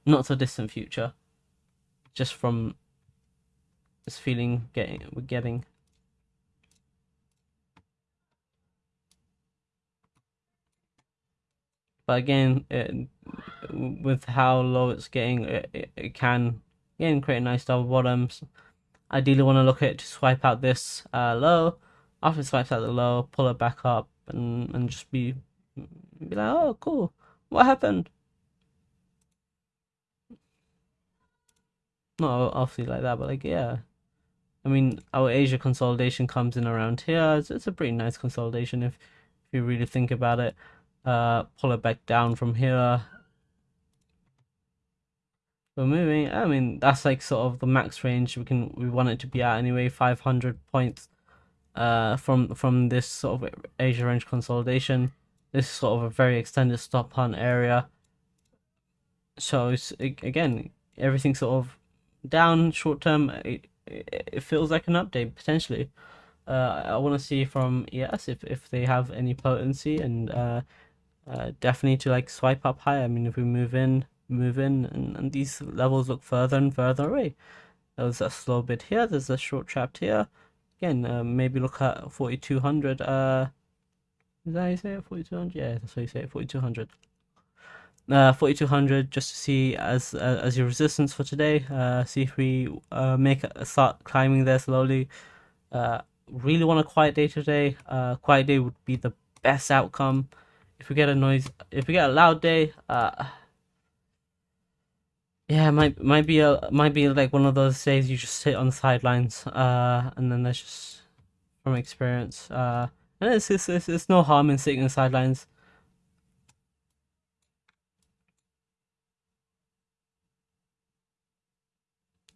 not so distant future, just from this feeling getting we're getting. But again, it, with how low it's getting, it, it, it can again create nice double bottoms. Ideally, want to look at to swipe out this uh, low. It swipes out the low, pull it back up and and just be be like, oh, cool, what happened? not obviously like that, but like yeah. I mean, our Asia consolidation comes in around here. It's, it's a pretty nice consolidation if, if you really think about it. Uh, pull it back down from here. So moving, I mean that's like sort of the max range we can we want it to be at anyway, 500 points uh from from this sort of Asia range consolidation. This is sort of a very extended stop hunt area. So it's again everything sort of down short term. It, it feels like an update potentially. Uh, I want to see from ES if if they have any potency and uh, uh, definitely to like swipe up higher. I mean, if we move in, move in, and, and these levels look further and further away. There's a slow bit here. There's a short trap here. Again, uh, maybe look at 4200. Uh, is that how you say it? 4200? Yeah, that's how you say it. 4200. Uh, 4200 just to see as uh, as your resistance for today. Uh, see if we uh, make a, start climbing there slowly. Uh, really want a quiet day today. Uh, quiet day would be the best outcome. If we get a noise, if we get a loud day, uh, yeah, might might be a might be like one of those days you just sit on the sidelines, uh, and then there's just from experience, uh, and it's it's, it's, it's no harm in sitting on the sidelines.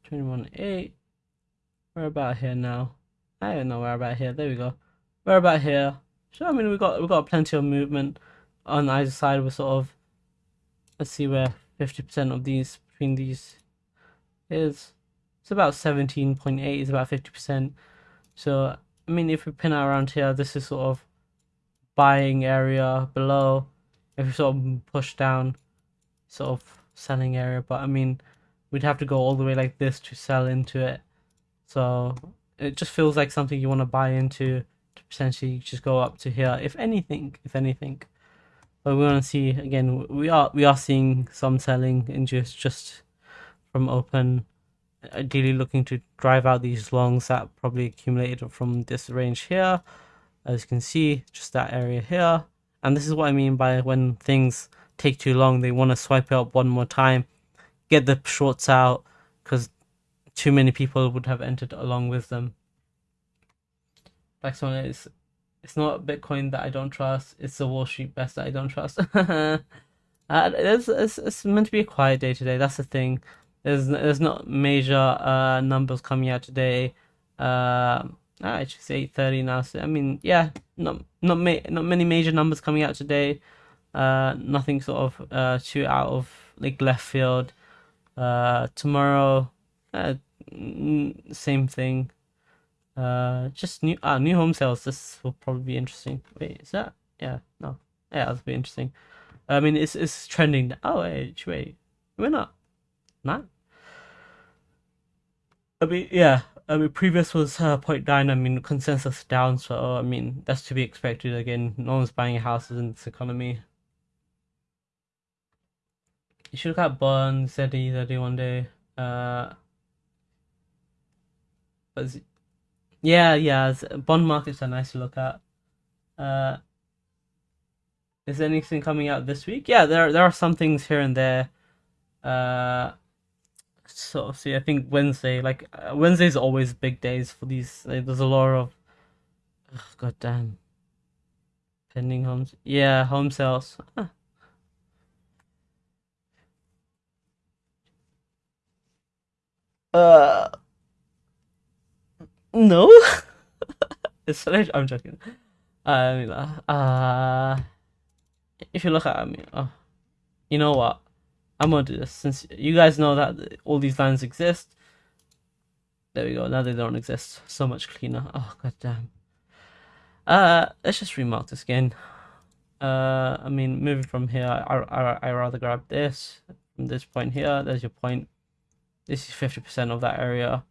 Twenty-one eight. We're about here now. I don't know where about here. There we go. We're about here. So I mean, we got we got plenty of movement on either side. We're sort of let's see where fifty percent of these between these is. It's about seventeen point eight. Is about fifty percent. So I mean, if we pin it around here, this is sort of buying area below. If we sort of push down, sort of selling area. But I mean, we'd have to go all the way like this to sell into it. So it just feels like something you want to buy into to potentially just go up to here if anything if anything but we want to see again we are we are seeing some selling in just just from open uh, ideally looking to drive out these longs that probably accumulated from this range here as you can see just that area here and this is what i mean by when things take too long they want to swipe it up one more time get the shorts out because too many people would have entered along with them. Next one is it's not Bitcoin that I don't trust, it's the Wall Street best that I don't trust. uh, it's, it's, it's meant to be a quiet day today, that's the thing. There's there's not major uh, numbers coming out today. Uh, actually, it's eight thirty now. So I mean, yeah, not not ma- not many major numbers coming out today. Uh, nothing sort of uh, too out of like left field. Uh, tomorrow, uh, same thing. Uh, just new uh, new home sales. This will probably be interesting. Wait, is that? Yeah, no. Yeah, that'll be interesting. I mean, it's it's trending. Oh wait, wait, we're not, not. I mean, yeah. I mean, previous was uh, 0.9. I mean, consensus down. So I mean, that's to be expected. Again, no one's buying houses in this economy. You should look at bonds, ZD, ZD one day. Uh, but yeah, yeah, bond markets are nice to look at. Uh, is anything coming out this week? Yeah, there there are some things here and there. Uh, sort of see. I think Wednesday, like uh, Wednesday's always big days for these. Like, there's a lot of, oh, god damn, pending homes. Yeah, home sales. Huh. Uh, no. it's I'm joking. I mean, uh, uh, if you look at me, oh, you know what? I'm gonna do this since you guys know that all these lines exist. There we go. Now they don't exist. So much cleaner. Oh god damn. Uh, let's just remark this again. Uh, I mean, moving from here, I I I rather grab this from this point here. There's your point. This is fifty percent of that area.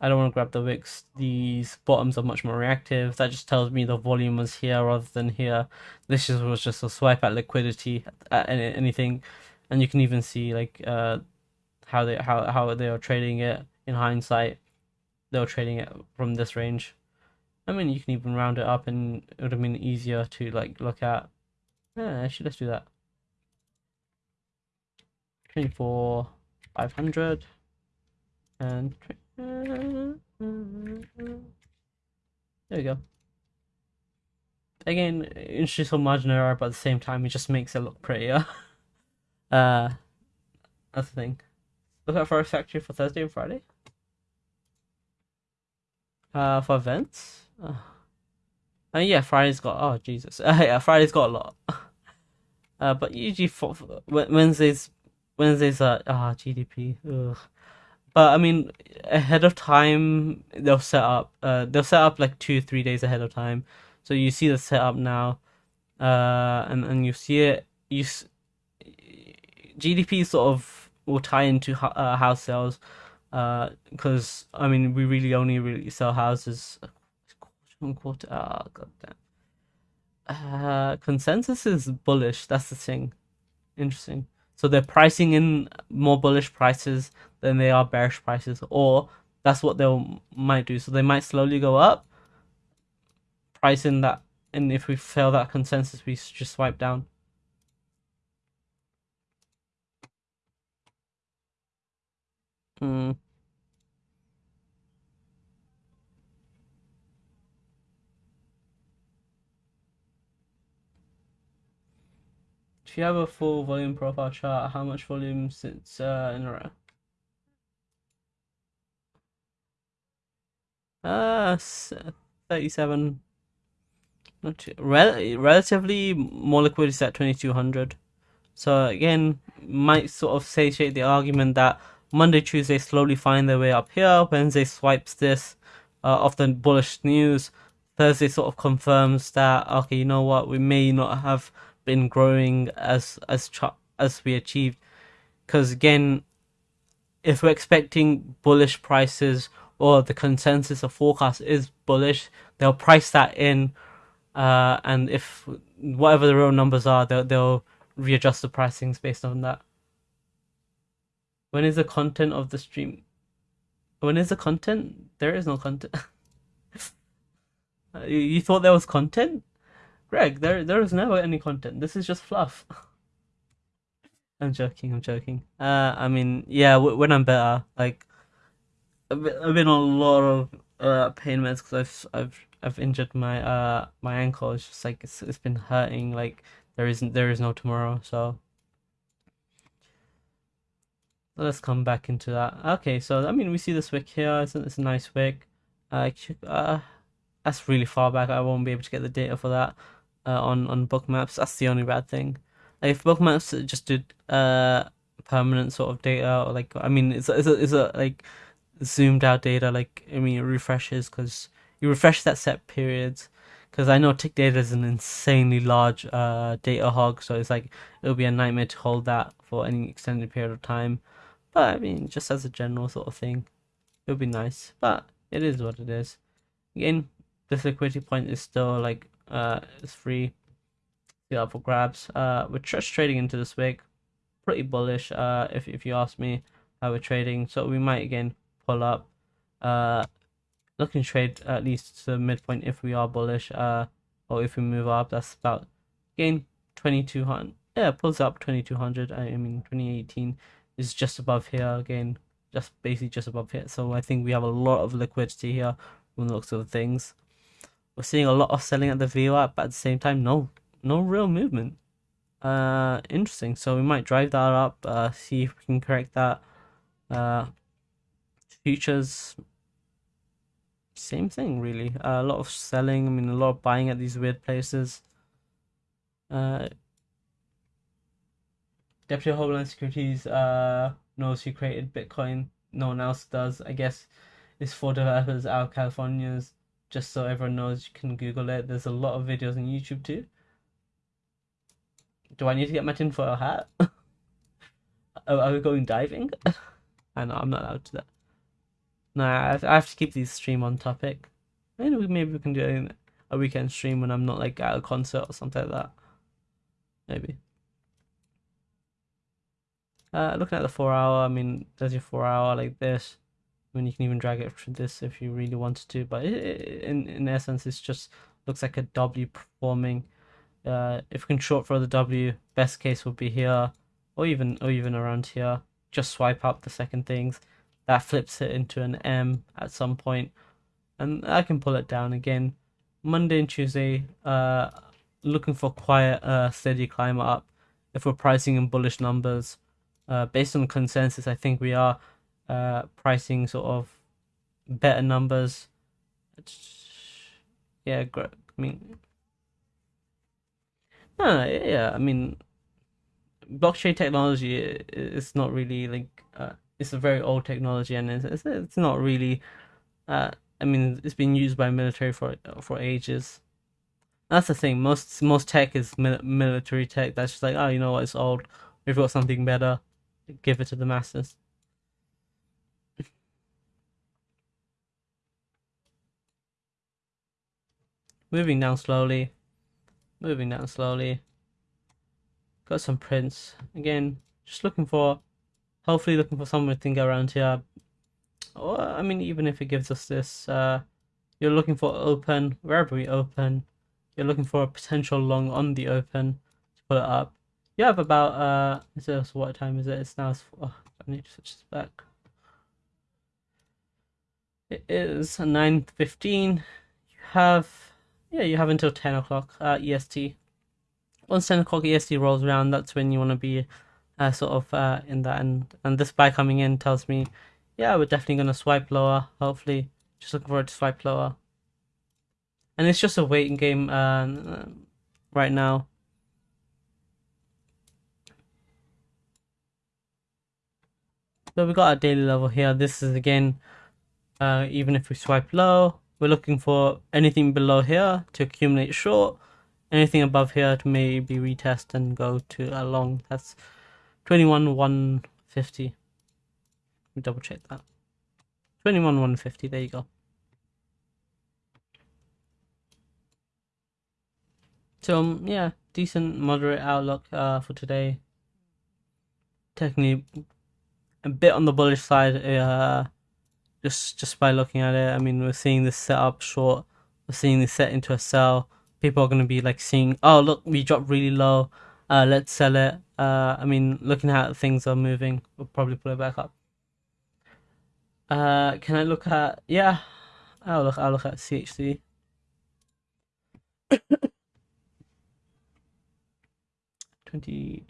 I don't want to grab the wicks. These bottoms are much more reactive. That just tells me the volume was here rather than here. This just was just a swipe at liquidity at anything, and you can even see like uh, how they how how they are trading it in hindsight. They were trading it from this range. I mean, you can even round it up, and it would have been easier to like look at. Yeah, actually, let's do that. Twenty four, five hundred, and. 20 there we go. Again, introduce some margin error, but at the same time, it just makes it look prettier. uh, that's the thing. Look out for a Factory for Thursday and Friday. Uh, for events. Uh, uh yeah, Friday's got. Oh Jesus. Uh, yeah, Friday's got a lot. Uh, but usually for, for Wednesdays, Wednesdays are ah GDP. Ugh. But I mean, ahead of time, they'll set up. Uh, they'll set up like two, three days ahead of time. So you see the setup now, uh, and and you see it. You s- GDP sort of will tie into uh, house sales, uh, because I mean we really only really sell houses. Quarter, oh, god damn. Uh, consensus is bullish. That's the thing. Interesting. So they're pricing in more bullish prices than they are bearish prices, or that's what they might do. So they might slowly go up, price in that, and if we fail that consensus, we just swipe down. Hmm. If you have a full volume profile chart, how much volume sits uh, in a row? Uh, 37. Not too, rel relatively more liquidity at 2200. So again, might sort of satiate the argument that Monday, Tuesday slowly find their way up here. Wednesday swipes this uh, off the bullish news. Thursday sort of confirms that okay, you know what, we may not have been growing as as as we achieved. Because again, if we're expecting bullish prices or the consensus of forecast is bullish, they'll price that in, uh, and if whatever the real numbers are, they'll they'll readjust the pricings based on that. When is the content of the stream? When is the content? There is no content. you thought there was content? Greg, there there is never any content. This is just fluff. I'm joking. I'm joking. Uh, I mean, yeah, when I'm better, like, I've been, on a lot of uh pain meds because I've I've I've injured my uh my ankle. It's just like it's it's been hurting. Like there isn't there is no tomorrow. So let's come back into that. Okay, so I mean we see this wick here. It's a, it's a nice wick. Uh, uh, that's really far back. I won't be able to get the data for that uh, on on bookmaps. That's the only bad thing. Like if bookmaps just did uh permanent sort of data, or like I mean, it's it's a, it's a like zoomed out data. Like I mean, it refreshes because you refresh that set periods. Because I know tick data is an insanely large uh data hog, so it's like it'll be a nightmare to hold that for any extended period of time. But I mean, just as a general sort of thing, it would be nice. But it is what it is. Again, this liquidity point is still like uh, it's free. Up for grabs. Uh, we're just trading into this wick. Pretty bullish. Uh, if if you ask me how we're trading, so we might again pull up. Uh, looking trade at least to midpoint if we are bullish. Uh, or if we move up, that's about again 2200. Yeah, pulls up 2200. I mean 2018 is just above here again, just basically just above here. So I think we have a lot of liquidity here from the looks of things. We're seeing a lot of selling at the VWAP, but at the same time, no, no real movement. Uh, interesting. So we might drive that up. Uh, see if we can correct that. Uh, futures, same thing really. Uh, a lot of selling. I mean, a lot of buying at these weird places. Uh, Deputy Homeland Securities uh knows who created Bitcoin. No one else does. I guess it's for developers out of California's just so everyone knows you can Google it. There's a lot of videos on YouTube too. Do I need to get my tinfoil hat? are, we going diving? I know, I'm not allowed to that. No, I have, to keep these stream on topic. Maybe, maybe we can do a weekend stream when I'm not like at a concert or something like that. Maybe. Uh, looking at the four hour, I mean, there's your four hour like this. I mean, you can even drag it to this if you really wanted to, but it, in in essence, it's just looks like a W performing. Uh, if we can short for the W, best case would be here, or even or even around here. Just swipe up the second things. That flips it into an M at some point, and I can pull it down again. Monday and Tuesday, uh, looking for quiet, uh, steady climb up. If we're pricing in bullish numbers, Uh, based on consensus, I think we are uh, pricing sort of better numbers. Yeah, I mean, no, yeah, I mean, blockchain technology is not really like uh, it's a very old technology and it's it's not really. Uh, I mean, it's been used by military for for ages. That's the thing. Most most tech is military tech. That's just like, oh, you know what? It's old. We've got something better. Give it to the masses. Moving down slowly. Moving down slowly. Got some prints. Again, just looking for, hopefully looking for something around here. Or, I mean, even if it gives us this, uh, you're looking for open, wherever we open. You're looking for a potential long on the open to pull it up. You have about, uh, is this, what time is it? It's now, oh, I need to switch this back. It is 9.15. You have, yeah, you have until 10 o'clock uh, EST once 10 o'clock EST rolls around, that's when you want to be uh, sort of uh, in that. And, and this buy coming in tells me, yeah, we're definitely going to swipe lower, hopefully. Just looking forward to swipe lower. And it's just a waiting game uh, right now. So we got our daily level here. This is again, uh, even if we swipe low, we're looking for anything below here to accumulate short anything above here to maybe retest and go to a long. That's 21 150. Let me double check that. 21 150, there you go. So um, yeah, decent moderate outlook uh, for today. Technically a bit on the bullish side uh, just just by looking at it. I mean, we're seeing this set up short. We're seeing this set into a sell people are going to be like seeing, oh look, we dropped really low. Uh, let's sell it. Uh, I mean, looking at things are moving, we'll probably pull it back up. Uh, can I look at? Yeah, I'll look. I'll look at CHC. Twenty.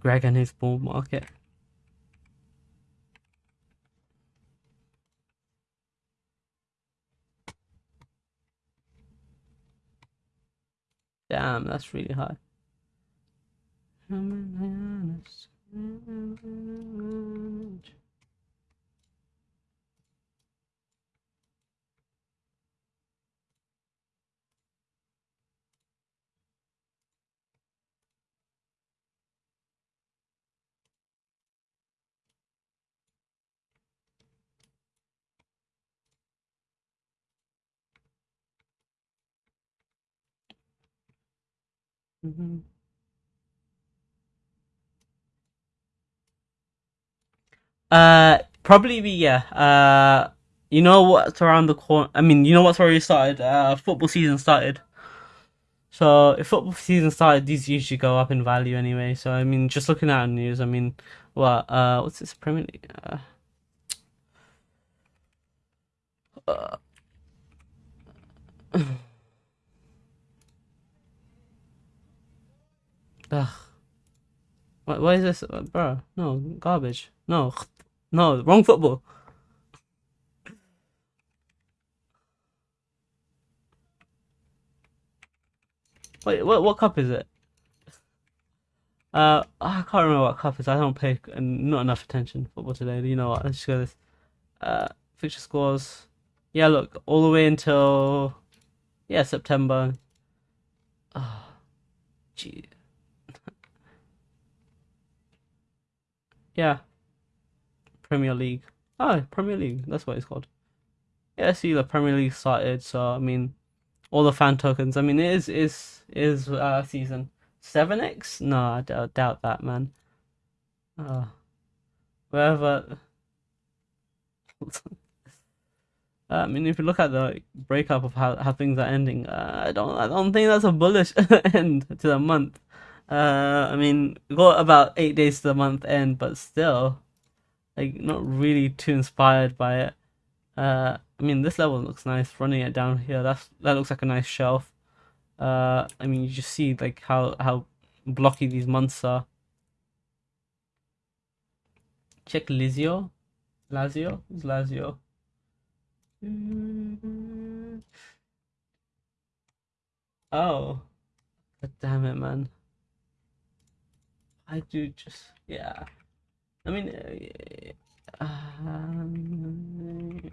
Greg and his bull market. Damn, that's really high. Mm-hmm. Uh, probably be yeah. Uh, you know what's around the corner. I mean, you know what's already started. Uh, football season started. So if football season started, these usually go up in value anyway. So I mean, just looking at the news, I mean, what? Uh, what's this Premier League? Uh, Ugh. Why, why is this, uh, bro? No, garbage. No, no, wrong football. Wait, what what cup is it? Uh, I can't remember what cup is. I don't pay not enough attention to football today. You know what? Let's just go this. Uh, fixture scores. Yeah, look, all the way until yeah September. Oh, gee. Yeah. Premier League. Oh, Premier League. That's what it's called. Yeah, I see the Premier League started. So I mean, all the fan tokens. I mean, it is is is uh season seven X. No, I doubt, doubt that, man. Uh, wherever. I mean, if you look at the breakup of how, how things are ending, uh, I don't I don't think that's a bullish end to the month. Uh, I mean, got about eight days to the month end, but still, like, not really too inspired by it. Uh, I mean, this level looks nice. Running it down here, that's that looks like a nice shelf. Uh, I mean, you just see like how how blocky these months are. Check Lazio. Lazio? Lazio? Oh. God damn it, man. I do just, yeah. I mean, uh, um,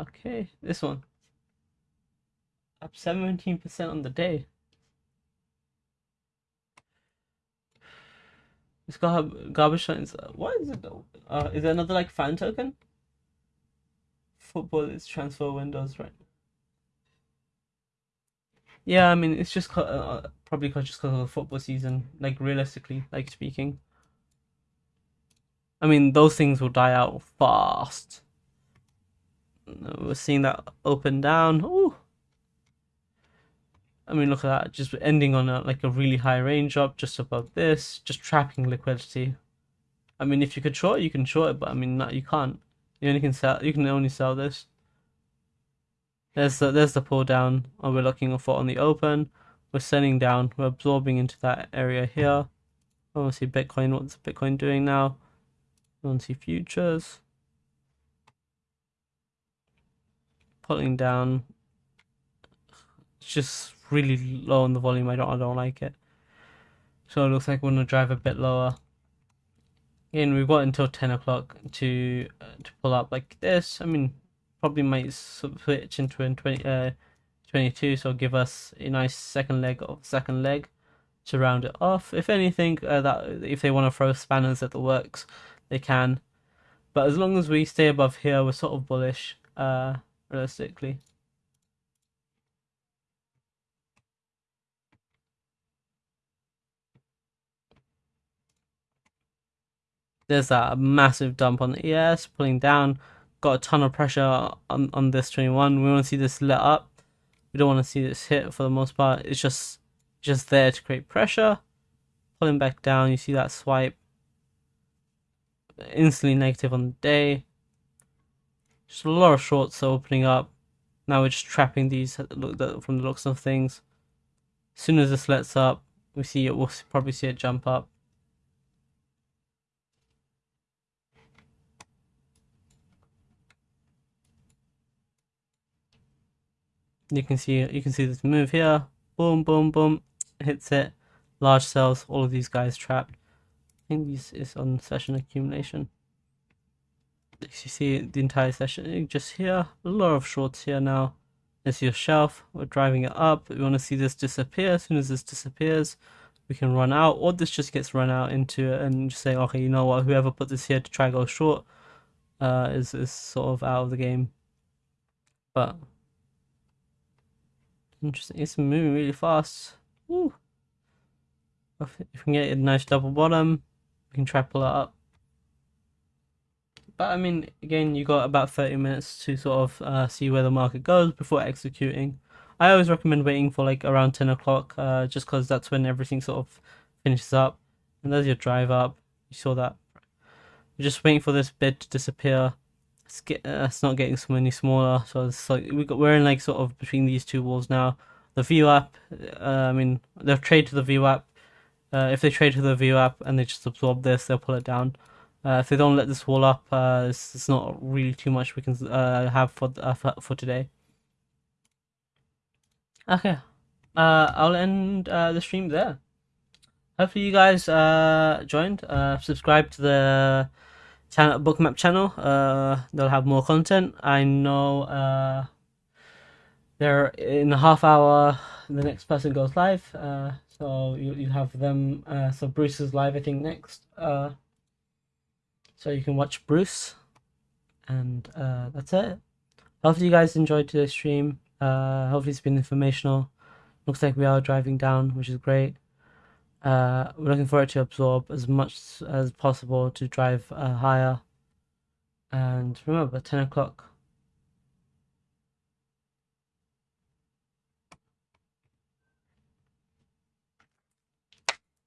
okay, this one. Up 17% on the day. It's got garbage signs. What is it? Uh, is there another like fan token? Football is transfer windows, right? Yeah, I mean it's just uh, probably cause, just because of the football season. Like realistically, like speaking. I mean those things will die out fast. We're seeing that up and down. Ooh. I mean, look at that, just ending on a, like a really high range up just above this, just trapping liquidity. I mean, if you could short, you can short it, but I mean, not, you can't. You only can sell. You can only sell this. There's the there's the pull down. And we're looking for on the open. We're sending down. We're absorbing into that area here. I want to see Bitcoin. What's Bitcoin doing now? I want to see futures. Pulling down. It's just really low on the volume. I don't I don't like it. So it looks like we're gonna drive a bit lower. Again, we've got until 10 o'clock to uh, to pull up like this. I mean, probably might switch into a 20, uh, 22, so give us a nice second leg of second leg to round it off. If anything, uh, that if they want to throw spanners at the works, they can. But as long as we stay above here, we're sort of bullish, uh, realistically. There's that massive dump on the ES, pulling down. Got a ton of pressure on, on this 21. We want to see this let up. We don't want to see this hit for the most part. It's just just there to create pressure. Pulling back down, you see that swipe. Instantly negative on the day. Just a lot of shorts are opening up. Now we're just trapping these from the looks of things. As soon as this lets up, we see it. We'll probably see it jump up. You can see you can see this move here. Boom boom boom. Hits it large sells all of these guys trapped. I think this is on session accumulation. You see the entire session just here. A lot of shorts here now. There's your shelf. We're driving it up. We want to see this disappear. As soon as this disappears we can run out or this just gets run out into it and just say okay you know what? Whoever put this here to try go short uh, is, is sort of out of the game. But Interesting. It's moving really fast. Woo. If we can get a nice double bottom, we can try pull it up. But I mean, again, you got about 30 minutes to sort of uh, see where the market goes before executing. I always recommend waiting for like around 10 o'clock, uh, just because that's when everything sort of finishes up. And there's your drive up. You saw that. You're just waiting for this bid to disappear it's, get, uh, it's not getting so many smaller. So it's like we got we're in like sort of between these two walls now. The VWAP, uh, I mean, they'll trade to the VWAP. Uh, if they trade to the VWAP and they just absorb this, they'll pull it down. Uh, if they don't let this wall up, uh, it's, it's not really too much we can uh, have for, for today. Okay, I'll end the stream there. Hopefully you guys joined. Subscribe to the channel bookmap channel uh they'll have more content. I know uh they're in a half hour the next person goes live uh so you, you have them uh so bruce is live i think next uh so you can watch bruce and uh that's it. Hopefully you guys enjoyed today's stream. Uh hopefully it's been informational. Looks like we are driving down which is great uh, we're looking for it to absorb as much as possible to drive uh, higher. And remember, 10 o'clock